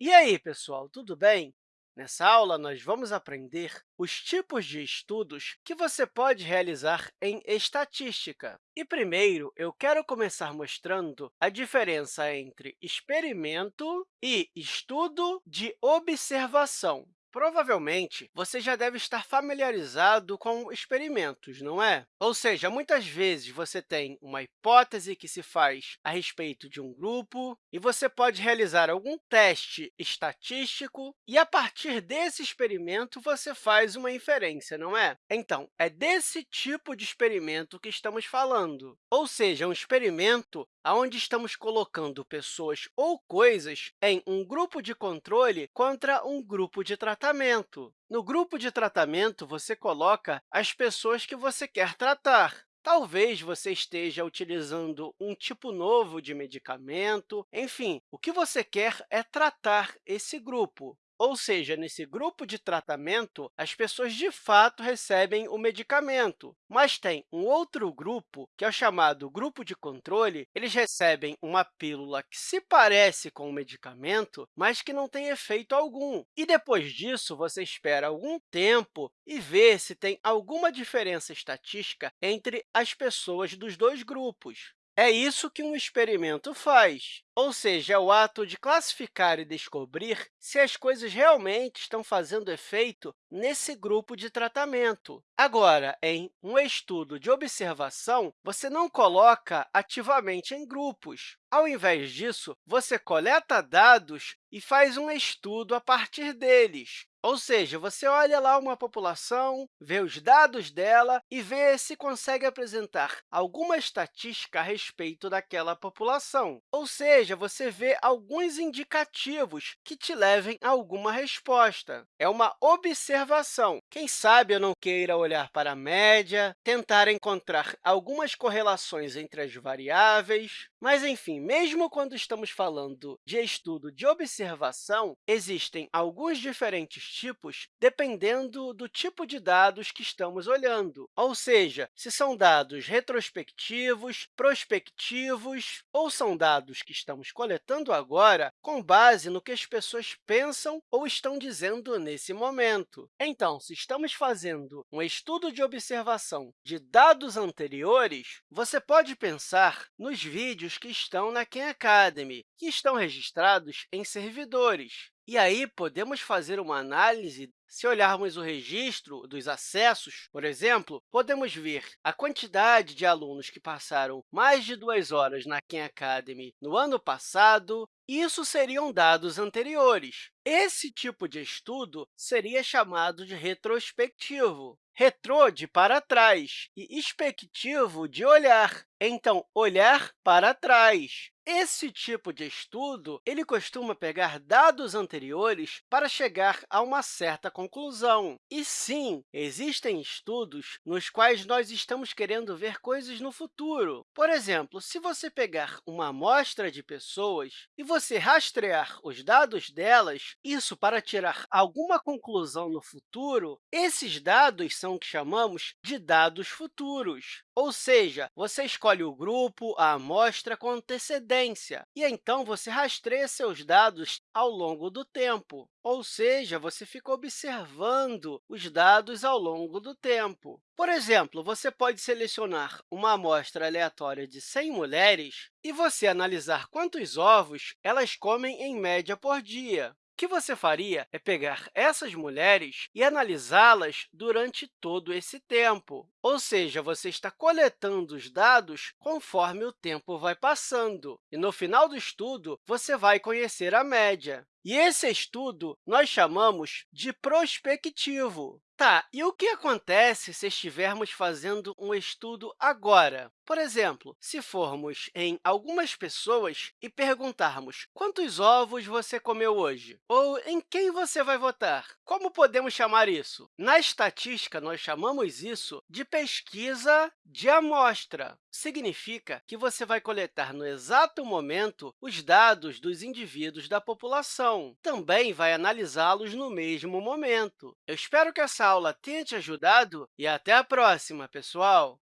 E aí, pessoal, tudo bem? Nessa aula, nós vamos aprender os tipos de estudos que você pode realizar em estatística. E, primeiro, eu quero começar mostrando a diferença entre experimento e estudo de observação. Provavelmente, você já deve estar familiarizado com experimentos, não é? Ou seja, muitas vezes você tem uma hipótese que se faz a respeito de um grupo e você pode realizar algum teste estatístico e, a partir desse experimento, você faz uma inferência, não é? Então, é desse tipo de experimento que estamos falando. Ou seja, um experimento onde estamos colocando pessoas ou coisas em um grupo de controle contra um grupo de tratamento. No grupo de tratamento, você coloca as pessoas que você quer tratar. Talvez você esteja utilizando um tipo novo de medicamento. Enfim, o que você quer é tratar esse grupo. Ou seja, nesse grupo de tratamento, as pessoas de fato recebem o medicamento, mas tem um outro grupo, que é o chamado grupo de controle, eles recebem uma pílula que se parece com o medicamento, mas que não tem efeito algum. E depois disso, você espera algum tempo e vê se tem alguma diferença estatística entre as pessoas dos dois grupos. É isso que um experimento faz, ou seja, é o ato de classificar e descobrir se as coisas realmente estão fazendo efeito nesse grupo de tratamento. Agora, em um estudo de observação, você não coloca ativamente em grupos. Ao invés disso, você coleta dados e faz um estudo a partir deles. Ou seja, você olha lá uma população, vê os dados dela e vê se consegue apresentar alguma estatística a respeito daquela população. Ou seja, você vê alguns indicativos que te levem a alguma resposta. É uma observação. Quem sabe eu não queira olhar para a média, tentar encontrar algumas correlações entre as variáveis. Mas, enfim, mesmo quando estamos falando de estudo de observação, existem alguns diferentes tipos dependendo do tipo de dados que estamos olhando, ou seja, se são dados retrospectivos, prospectivos ou são dados que estamos coletando agora com base no que as pessoas pensam ou estão dizendo nesse momento. Então, se estamos fazendo um estudo de observação de dados anteriores, você pode pensar nos vídeos que estão na Khan Academy, que estão registrados em servidores. E aí, podemos fazer uma análise se olharmos o registro dos acessos, por exemplo, podemos ver a quantidade de alunos que passaram mais de duas horas na Khan Academy no ano passado, isso seriam dados anteriores. Esse tipo de estudo seria chamado de retrospectivo. Retrô de para trás e expectivo de olhar. Então, olhar para trás. Esse tipo de estudo ele costuma pegar dados anteriores para chegar a uma certa conclusão. E, sim, existem estudos nos quais nós estamos querendo ver coisas no futuro. Por exemplo, se você pegar uma amostra de pessoas e você rastrear os dados delas, isso para tirar alguma conclusão no futuro, esses dados são o que chamamos de dados futuros. Ou seja, você escolhe o grupo, a amostra com antecedência, e então você rastreia seus dados ao longo do tempo. Ou seja, você fica observando os dados ao longo do tempo. Por exemplo, você pode selecionar uma amostra aleatória de 100 mulheres e você analisar quantos ovos elas comem em média por dia. O que você faria é pegar essas mulheres e analisá-las durante todo esse tempo. Ou seja, você está coletando os dados conforme o tempo vai passando. E, no final do estudo, você vai conhecer a média. E esse estudo nós chamamos de prospectivo. Tá, e o que acontece se estivermos fazendo um estudo agora? Por exemplo, se formos em algumas pessoas e perguntarmos quantos ovos você comeu hoje? Ou em quem você vai votar? Como podemos chamar isso? Na estatística, nós chamamos isso de pesquisa de amostra. Significa que você vai coletar no exato momento os dados dos indivíduos da população. Também vai analisá-los no mesmo momento. Eu espero que essa aula tenha te ajudado e até a próxima, pessoal!